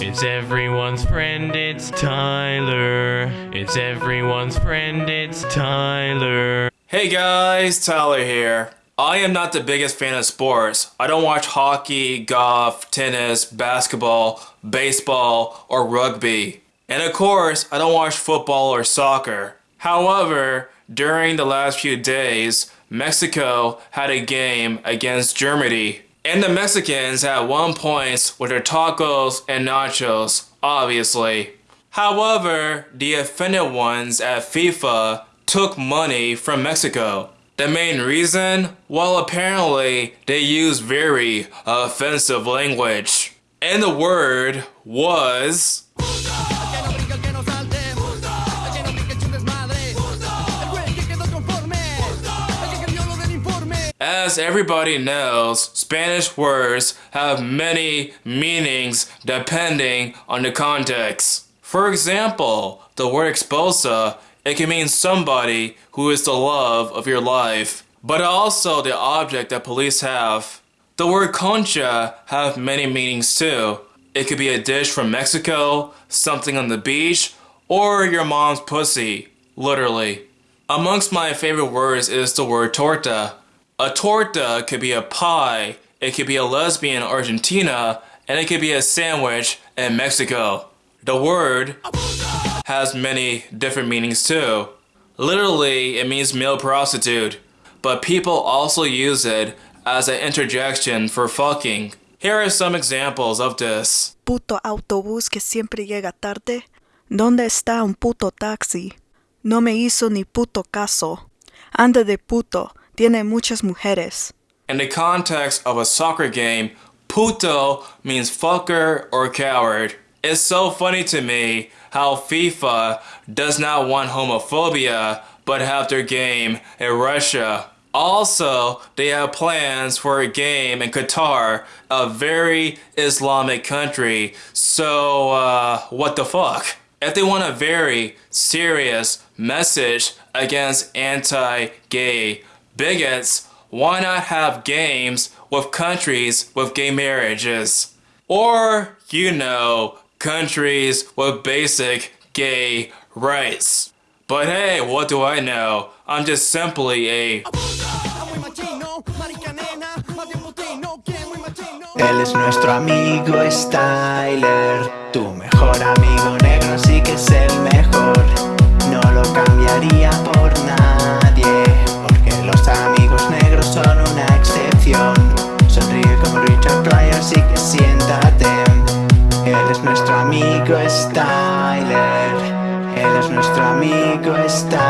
It's everyone's friend, it's Tyler. It's everyone's friend, it's Tyler. Hey guys, Tyler here. I am not the biggest fan of sports. I don't watch hockey, golf, tennis, basketball, baseball, or rugby. And of course, I don't watch football or soccer. However, during the last few days, Mexico had a game against Germany. And the Mexicans had one point with their tacos and nachos, obviously. However, the offended ones at FIFA took money from Mexico. The main reason? Well, apparently, they used very offensive language. And the word was... As everybody knows, Spanish words have many meanings depending on the context. For example, the word esposa, it can mean somebody who is the love of your life, but also the object that police have. The word concha have many meanings too. It could be a dish from Mexico, something on the beach, or your mom's pussy, literally. Amongst my favorite words is the word torta. A torta could be a pie, it could be a lesbian in Argentina, and it could be a sandwich in Mexico. The word has many different meanings too. Literally, it means male prostitute, but people also use it as an interjection for fucking. Here are some examples of this. Puto autobús que siempre llega tarde. ¿Dónde está un puto taxi? No me hizo ni puto caso. Anda de puto. Tiene muchas mujeres. In the context of a soccer game, puto means fucker or coward. It's so funny to me how FIFA does not want homophobia but have their game in Russia. Also, they have plans for a game in Qatar, a very Islamic country. So, uh, what the fuck? If they want a very serious message against anti-gay bigots, why not have games with countries with gay marriages? Or, you know, countries with basic gay rights. But hey, what do I know? I'm just simply a... Él es nuestro amigo Styler Tu mejor amigo negro que es el mejor Styler Él es nuestro amigo Styler